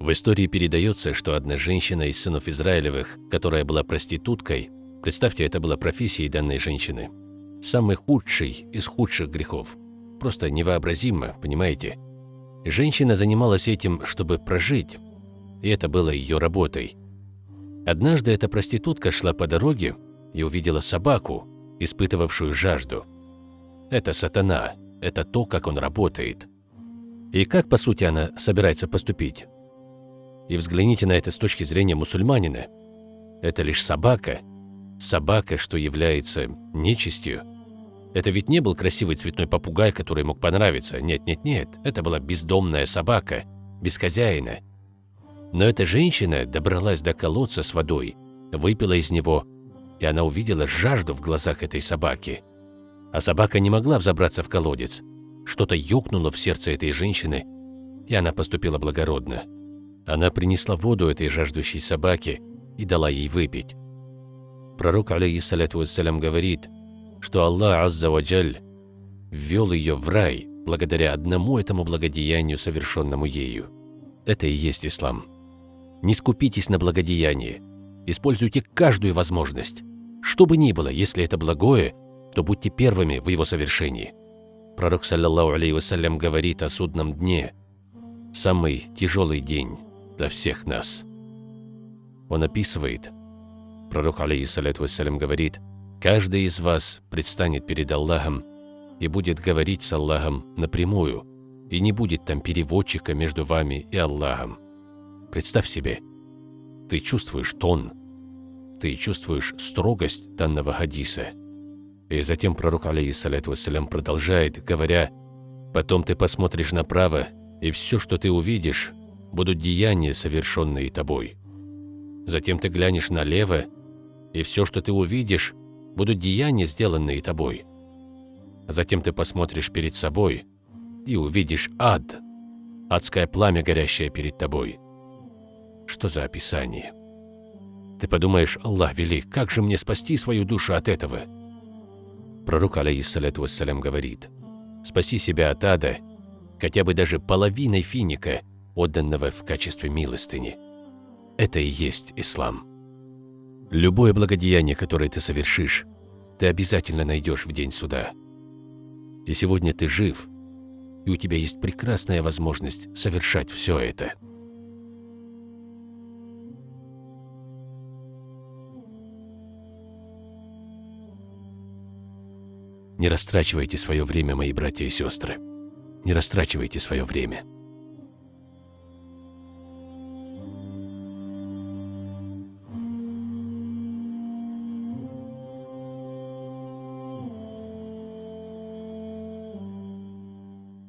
В истории передается, что одна женщина из сынов Израилевых, которая была проституткой, представьте, это была профессией данной женщины, самый худший из худших грехов. Просто невообразимо, понимаете? Женщина занималась этим, чтобы прожить, и это было ее работой. Однажды эта проститутка шла по дороге и увидела собаку, испытывавшую жажду. Это сатана, это то, как он работает. И как, по сути, она собирается поступить? И взгляните на это с точки зрения мусульманина. Это лишь собака. Собака, что является нечистью. Это ведь не был красивый цветной попугай, который мог понравиться. Нет-нет-нет, это была бездомная собака, без хозяина. Но эта женщина добралась до колодца с водой, выпила из него, и она увидела жажду в глазах этой собаки. А собака не могла взобраться в колодец. Что-то ёкнуло в сердце этой женщины, и она поступила благородно. Она принесла воду этой жаждущей собаке и дала ей выпить. Пророк, алейхиссалату вассалям, говорит, что Аллах Азза Ваджаль ввел ее в рай благодаря одному этому благодеянию, совершенному ею. Это и есть ислам. Не скупитесь на благодеяние. Используйте каждую возможность. Что бы ни было, если это благое, то будьте первыми в его совершении. Пророк, саллаллаху алейhi вассалям, говорит о судном дне. Самый тяжелый день для всех нас. Он описывает, пророк, алейхиссалату вассалям, говорит, «Каждый из вас предстанет перед Аллахом и будет говорить с Аллахом напрямую, и не будет там переводчика между вами и Аллахом. Представь себе, ты чувствуешь тон, ты чувствуешь строгость данного хадиса. И затем пророк, алейхиссалату вассалям, продолжает, говоря, «Потом ты посмотришь направо, и все, что ты увидишь, будут деяния, совершенные тобой. Затем ты глянешь налево, и все, что ты увидишь, будут деяния, сделанные тобой. Затем ты посмотришь перед собой и увидишь ад, адское пламя, горящее перед тобой. Что за описание? Ты подумаешь, Аллах велик, как же мне спасти свою душу от этого? Пророк, алейхиссалату вассалям, говорит, спаси себя от ада, хотя бы даже половиной финика, отданного в качестве милостыни. Это и есть ислам. Любое благодеяние, которое ты совершишь, ты обязательно найдешь в день суда. И сегодня ты жив, и у тебя есть прекрасная возможность совершать все это. Не растрачивайте свое время, мои братья и сестры. Не растрачивайте свое время.